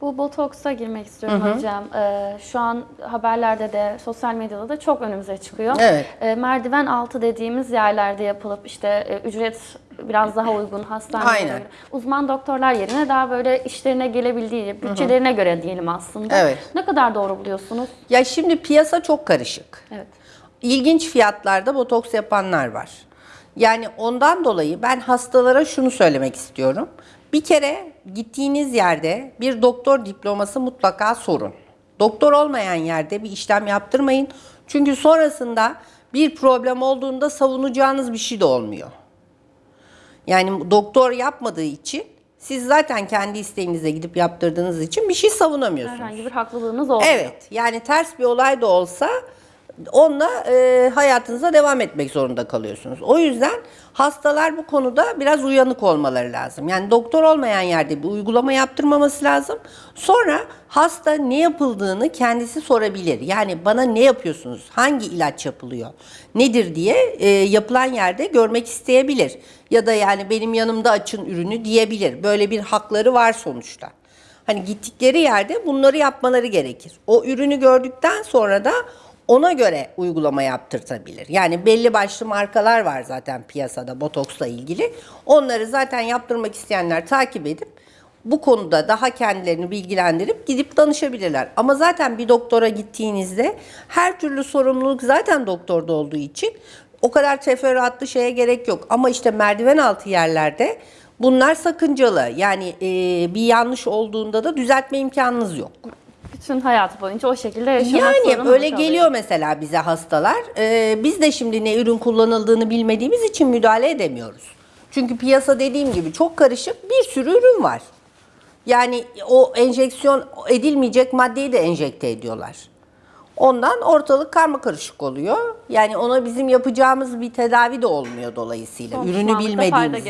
Bu botoksa girmek istiyorum hocam. Ee, şu an haberlerde de sosyal medyada da çok önümüze çıkıyor. Evet. Ee, merdiven altı dediğimiz yerlerde yapılıp işte e, ücret biraz daha uygun hastanelere göre. Uzman doktorlar yerine daha böyle işlerine gelebildiği, bütçelerine göre diyelim aslında. Evet. Ne kadar doğru buluyorsunuz? Ya şimdi piyasa çok karışık. Evet. İlginç fiyatlarda botoks yapanlar var. Yani ondan dolayı ben hastalara şunu söylemek istiyorum. Bir kere gittiğiniz yerde bir doktor diploması mutlaka sorun. Doktor olmayan yerde bir işlem yaptırmayın. Çünkü sonrasında bir problem olduğunda savunacağınız bir şey de olmuyor. Yani doktor yapmadığı için siz zaten kendi isteğinize gidip yaptırdığınız için bir şey savunamıyorsunuz. Herhangi bir haklılığınız olmuyor. Evet yani ters bir olay da olsa onunla e, hayatınıza devam etmek zorunda kalıyorsunuz. O yüzden hastalar bu konuda biraz uyanık olmaları lazım. Yani doktor olmayan yerde bir uygulama yaptırmaması lazım. Sonra hasta ne yapıldığını kendisi sorabilir. Yani bana ne yapıyorsunuz? Hangi ilaç yapılıyor? Nedir diye e, yapılan yerde görmek isteyebilir. Ya da yani benim yanımda açın ürünü diyebilir. Böyle bir hakları var sonuçta. Hani gittikleri yerde bunları yapmaları gerekir. O ürünü gördükten sonra da ona göre uygulama yaptırtabilir. Yani belli başlı markalar var zaten piyasada botoksla ilgili. Onları zaten yaptırmak isteyenler takip edip bu konuda daha kendilerini bilgilendirip gidip danışabilirler. Ama zaten bir doktora gittiğinizde her türlü sorumluluk zaten doktorda olduğu için o kadar teferruatlı şeye gerek yok. Ama işte merdiven altı yerlerde bunlar sakıncalı. Yani e, bir yanlış olduğunda da düzeltme imkanınız yok. Bütün hayatı boyunca o şekilde yaşamak Yani zorunda öyle kalıyor. geliyor mesela bize hastalar. Ee, biz de şimdi ne ürün kullanıldığını bilmediğimiz için müdahale edemiyoruz. Çünkü piyasa dediğim gibi çok karışık bir sürü ürün var. Yani o enjeksiyon edilmeyecek maddeyi de enjekte ediyorlar. Ondan ortalık karma karışık oluyor. Yani ona bizim yapacağımız bir tedavi de olmuyor dolayısıyla. Ürünü bilmediğimiz.